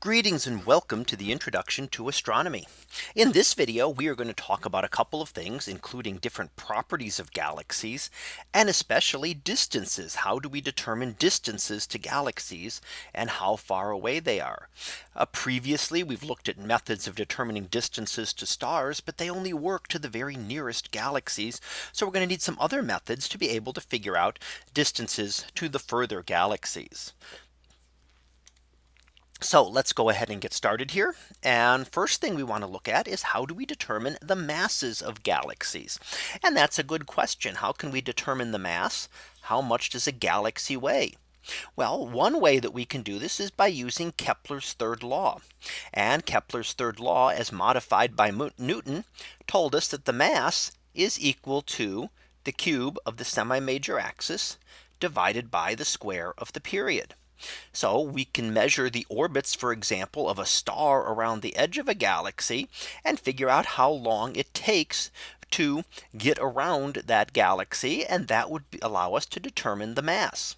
Greetings and welcome to the introduction to astronomy. In this video, we are going to talk about a couple of things, including different properties of galaxies, and especially distances. How do we determine distances to galaxies and how far away they are? Uh, previously, we've looked at methods of determining distances to stars, but they only work to the very nearest galaxies. So we're going to need some other methods to be able to figure out distances to the further galaxies. So let's go ahead and get started here. And first thing we want to look at is how do we determine the masses of galaxies? And that's a good question. How can we determine the mass? How much does a galaxy weigh? Well, one way that we can do this is by using Kepler's third law. And Kepler's third law as modified by Newton told us that the mass is equal to the cube of the semi major axis divided by the square of the period. So we can measure the orbits, for example, of a star around the edge of a galaxy and figure out how long it takes to get around that galaxy. And that would allow us to determine the mass.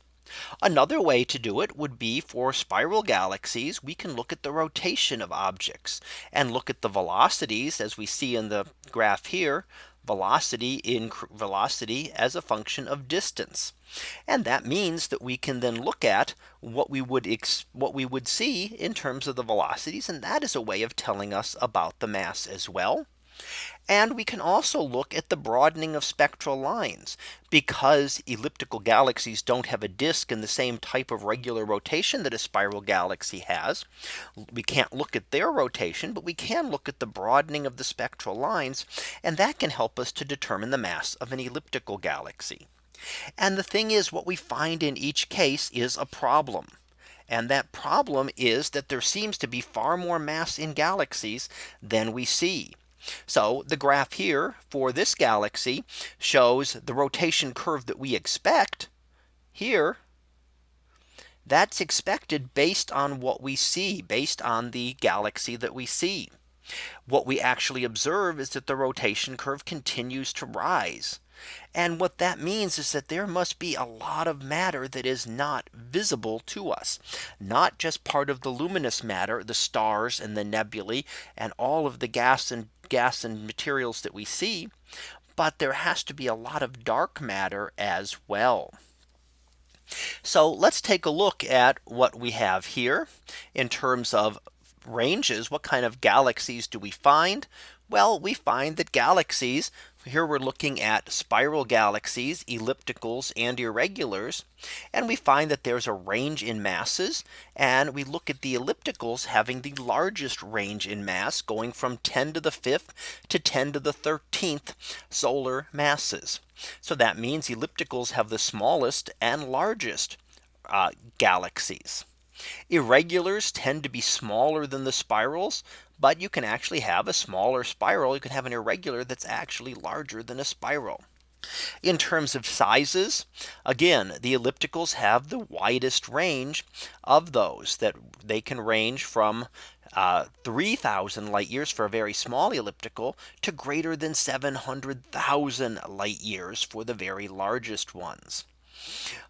Another way to do it would be for spiral galaxies. We can look at the rotation of objects and look at the velocities as we see in the graph here velocity in velocity as a function of distance. And that means that we can then look at what we would what we would see in terms of the velocities. And that is a way of telling us about the mass as well. And we can also look at the broadening of spectral lines because elliptical galaxies don't have a disk in the same type of regular rotation that a spiral galaxy has. We can't look at their rotation, but we can look at the broadening of the spectral lines. And that can help us to determine the mass of an elliptical galaxy. And the thing is what we find in each case is a problem. And that problem is that there seems to be far more mass in galaxies than we see. So the graph here for this galaxy shows the rotation curve that we expect here. That's expected based on what we see based on the galaxy that we see. What we actually observe is that the rotation curve continues to rise. And what that means is that there must be a lot of matter that is not visible to us, not just part of the luminous matter, the stars and the nebulae and all of the gas and gas and materials that we see. But there has to be a lot of dark matter as well. So let's take a look at what we have here in terms of ranges. What kind of galaxies do we find? Well, we find that galaxies here we're looking at spiral galaxies, ellipticals and irregulars. And we find that there's a range in masses. And we look at the ellipticals having the largest range in mass going from 10 to the fifth to 10 to the 13th solar masses. So that means ellipticals have the smallest and largest uh, galaxies. Irregulars tend to be smaller than the spirals, but you can actually have a smaller spiral. You can have an irregular that's actually larger than a spiral. In terms of sizes, again, the ellipticals have the widest range of those that they can range from uh, 3000 light years for a very small elliptical to greater than 700,000 light years for the very largest ones.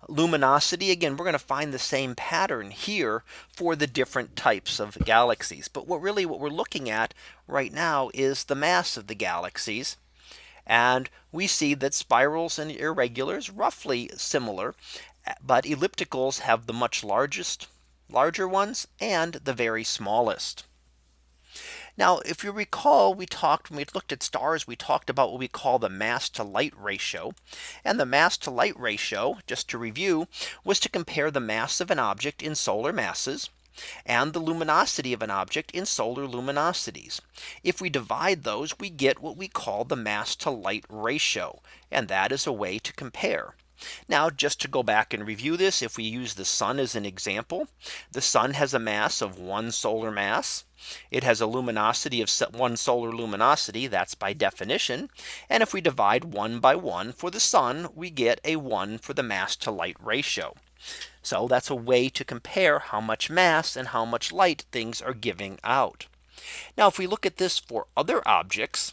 Luminosity again we're going to find the same pattern here for the different types of galaxies. But what really what we're looking at right now is the mass of the galaxies. And we see that spirals and irregulars roughly similar. But ellipticals have the much largest larger ones and the very smallest. Now, if you recall, we talked when we looked at stars, we talked about what we call the mass to light ratio. And the mass to light ratio, just to review, was to compare the mass of an object in solar masses and the luminosity of an object in solar luminosities. If we divide those, we get what we call the mass to light ratio. And that is a way to compare. Now just to go back and review this, if we use the sun as an example, the sun has a mass of one solar mass. It has a luminosity of one solar luminosity. That's by definition. And if we divide one by one for the sun, we get a one for the mass to light ratio. So that's a way to compare how much mass and how much light things are giving out. Now if we look at this for other objects,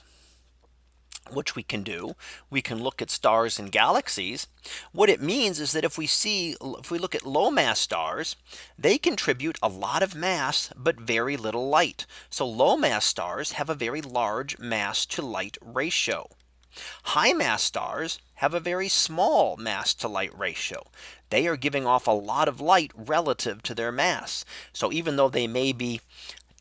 which we can do, we can look at stars and galaxies. What it means is that if we see if we look at low mass stars, they contribute a lot of mass, but very little light. So low mass stars have a very large mass to light ratio. High mass stars have a very small mass to light ratio. They are giving off a lot of light relative to their mass. So even though they may be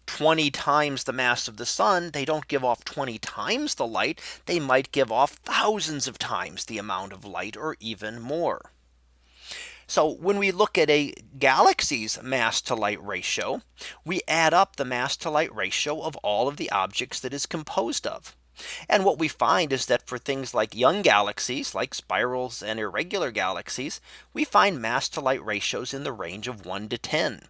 20 times the mass of the sun, they don't give off 20 times the light. They might give off thousands of times the amount of light or even more. So when we look at a galaxy's mass to light ratio, we add up the mass to light ratio of all of the objects that is composed of. And what we find is that for things like young galaxies like spirals and irregular galaxies, we find mass to light ratios in the range of 1 to 10.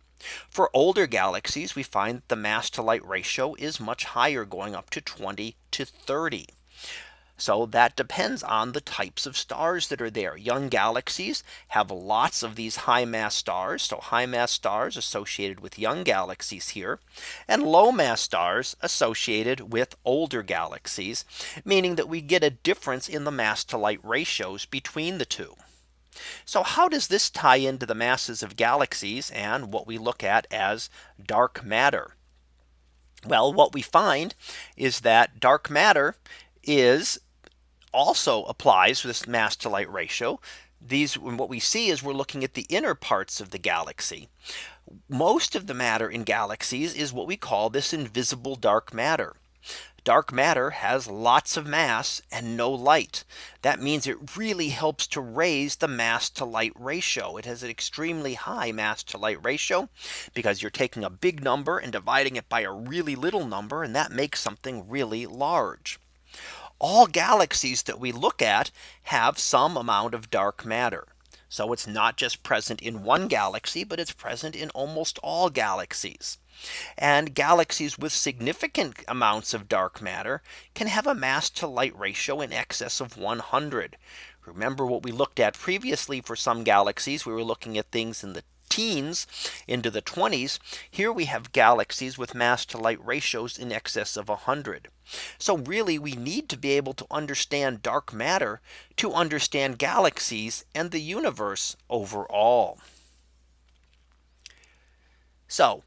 For older galaxies, we find that the mass to light ratio is much higher going up to 20 to 30. So that depends on the types of stars that are there. Young galaxies have lots of these high mass stars. So high mass stars associated with young galaxies here and low mass stars associated with older galaxies, meaning that we get a difference in the mass to light ratios between the two. So how does this tie into the masses of galaxies and what we look at as dark matter? Well, what we find is that dark matter is also applies this mass to light ratio. These what we see is we're looking at the inner parts of the galaxy. Most of the matter in galaxies is what we call this invisible dark matter dark matter has lots of mass and no light. That means it really helps to raise the mass to light ratio. It has an extremely high mass to light ratio because you're taking a big number and dividing it by a really little number and that makes something really large. All galaxies that we look at have some amount of dark matter. So it's not just present in one galaxy, but it's present in almost all galaxies. And galaxies with significant amounts of dark matter can have a mass to light ratio in excess of 100. Remember what we looked at previously for some galaxies, we were looking at things in the teens into the 20s. Here we have galaxies with mass to light ratios in excess of 100. So really we need to be able to understand dark matter to understand galaxies and the universe overall. So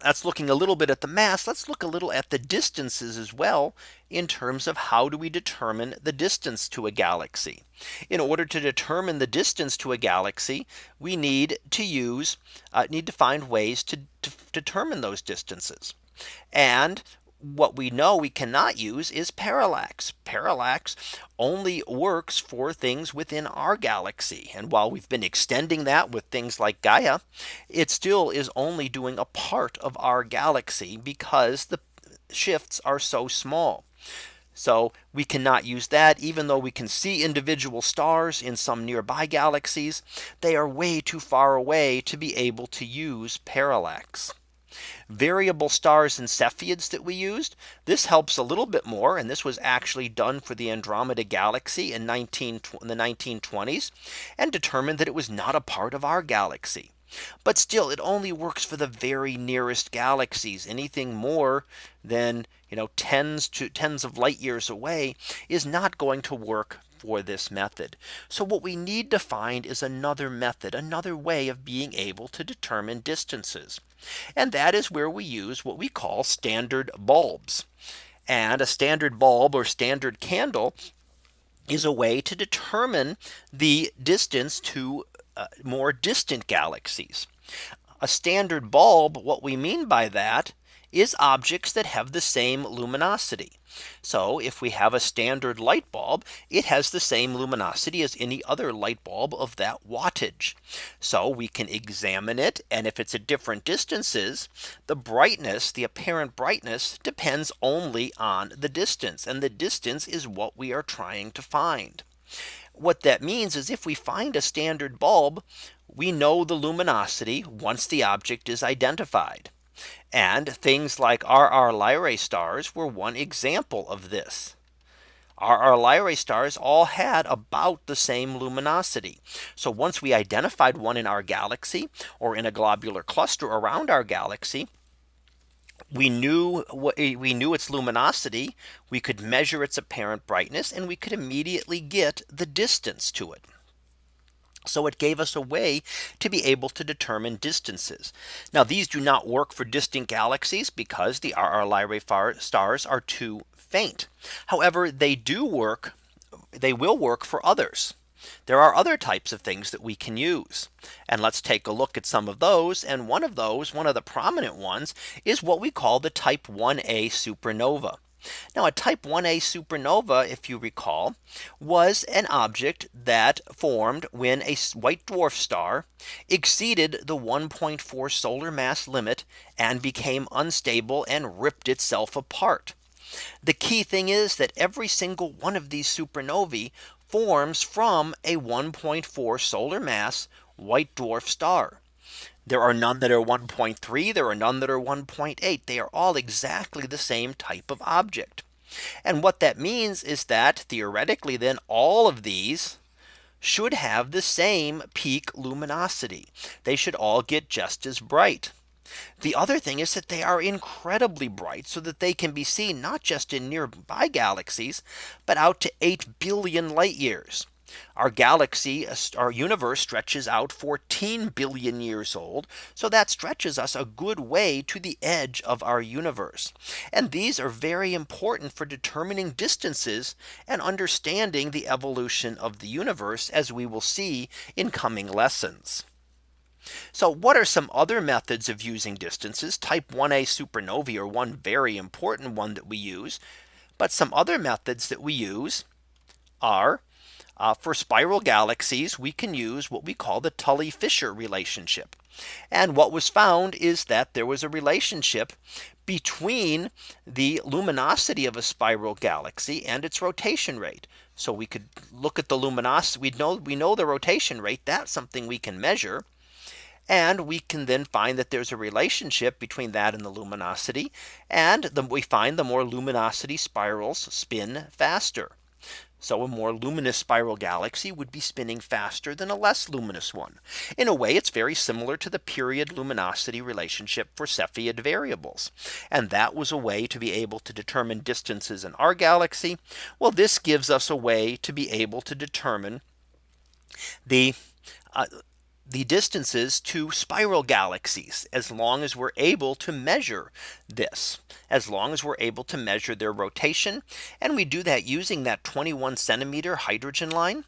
that's looking a little bit at the mass. Let's look a little at the distances as well in terms of how do we determine the distance to a galaxy. In order to determine the distance to a galaxy, we need to use uh, need to find ways to, to determine those distances. And what we know we cannot use is parallax. Parallax only works for things within our galaxy. And while we've been extending that with things like Gaia, it still is only doing a part of our galaxy because the shifts are so small. So we cannot use that even though we can see individual stars in some nearby galaxies, they are way too far away to be able to use parallax variable stars and Cepheids that we used. This helps a little bit more. And this was actually done for the Andromeda galaxy in 19 in the 1920s and determined that it was not a part of our galaxy. But still, it only works for the very nearest galaxies. Anything more than you know tens to tens of light years away is not going to work for this method. So what we need to find is another method, another way of being able to determine distances. And that is where we use what we call standard bulbs. And a standard bulb or standard candle is a way to determine the distance to uh, more distant galaxies. A standard bulb, what we mean by that is objects that have the same luminosity. So if we have a standard light bulb, it has the same luminosity as any other light bulb of that wattage. So we can examine it. And if it's at different distances, the brightness, the apparent brightness depends only on the distance. And the distance is what we are trying to find. What that means is if we find a standard bulb, we know the luminosity once the object is identified. And things like RR Lyrae stars were one example of this. RR Lyrae stars all had about the same luminosity. So once we identified one in our galaxy or in a globular cluster around our galaxy, we knew we knew its luminosity, we could measure its apparent brightness and we could immediately get the distance to it. So it gave us a way to be able to determine distances. Now these do not work for distant galaxies because the RR Lyrae stars are too faint. However, they do work. They will work for others. There are other types of things that we can use. And let's take a look at some of those. And one of those, one of the prominent ones is what we call the type 1a supernova. Now a type 1a supernova, if you recall, was an object that formed when a white dwarf star exceeded the 1.4 solar mass limit and became unstable and ripped itself apart. The key thing is that every single one of these supernovae forms from a 1.4 solar mass white dwarf star. There are none that are 1.3. There are none that are 1.8. They are all exactly the same type of object. And what that means is that theoretically, then all of these should have the same peak luminosity. They should all get just as bright. The other thing is that they are incredibly bright so that they can be seen not just in nearby galaxies, but out to 8 billion light years. Our galaxy, uh, our universe stretches out 14 billion years old. So that stretches us a good way to the edge of our universe. And these are very important for determining distances and understanding the evolution of the universe as we will see in coming lessons. So what are some other methods of using distances? Type 1a supernovae are one very important one that we use. But some other methods that we use are uh, for spiral galaxies, we can use what we call the Tully Fisher relationship. And what was found is that there was a relationship between the luminosity of a spiral galaxy and its rotation rate. So we could look at the luminosity. We know we know the rotation rate. That's something we can measure. And we can then find that there's a relationship between that and the luminosity. And we find the more luminosity spirals spin faster. So a more luminous spiral galaxy would be spinning faster than a less luminous one. In a way, it's very similar to the period luminosity relationship for Cepheid variables. And that was a way to be able to determine distances in our galaxy. Well, this gives us a way to be able to determine the uh, the distances to spiral galaxies as long as we're able to measure this as long as we're able to measure their rotation and we do that using that 21 centimeter hydrogen line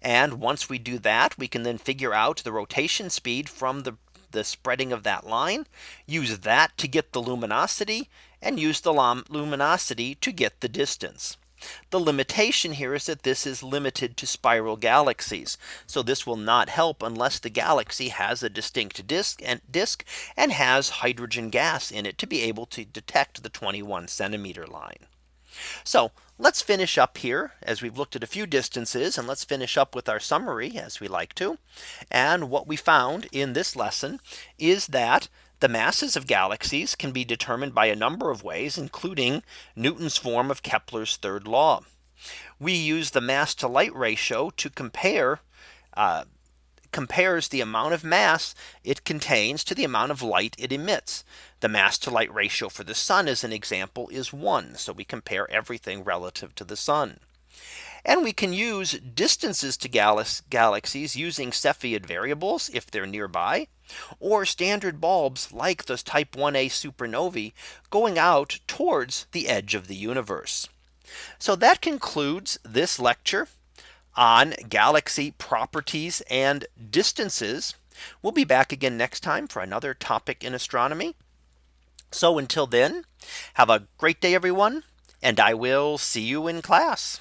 and once we do that we can then figure out the rotation speed from the the spreading of that line use that to get the luminosity and use the luminosity to get the distance. The limitation here is that this is limited to spiral galaxies. So this will not help unless the galaxy has a distinct disk and disk and has hydrogen gas in it to be able to detect the 21 centimeter line. So let's finish up here as we've looked at a few distances and let's finish up with our summary as we like to. And what we found in this lesson is that the masses of galaxies can be determined by a number of ways, including Newton's form of Kepler's third law. We use the mass to light ratio to compare uh, compares the amount of mass it contains to the amount of light it emits. The mass to light ratio for the sun as an example is one. So we compare everything relative to the sun. And we can use distances to galaxies using Cepheid variables if they're nearby or standard bulbs like those type 1a supernovae going out towards the edge of the universe. So that concludes this lecture on galaxy properties and distances. We'll be back again next time for another topic in astronomy. So until then, have a great day, everyone, and I will see you in class.